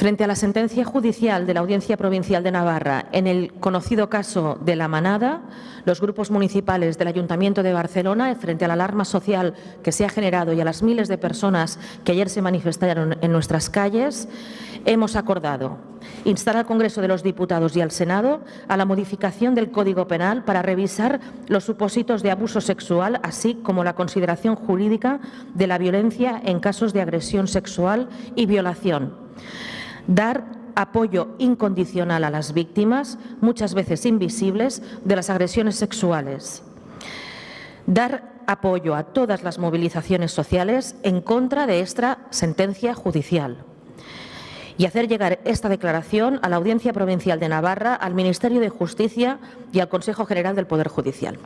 Frente a la sentencia judicial de la Audiencia Provincial de Navarra en el conocido caso de La Manada, los grupos municipales del Ayuntamiento de Barcelona, frente a la alarma social que se ha generado y a las miles de personas que ayer se manifestaron en nuestras calles, hemos acordado instar al Congreso de los Diputados y al Senado a la modificación del Código Penal para revisar los supósitos de abuso sexual, así como la consideración jurídica de la violencia en casos de agresión sexual y violación dar apoyo incondicional a las víctimas, muchas veces invisibles, de las agresiones sexuales. Dar apoyo a todas las movilizaciones sociales en contra de esta sentencia judicial y hacer llegar esta declaración a la Audiencia Provincial de Navarra, al Ministerio de Justicia y al Consejo General del Poder Judicial.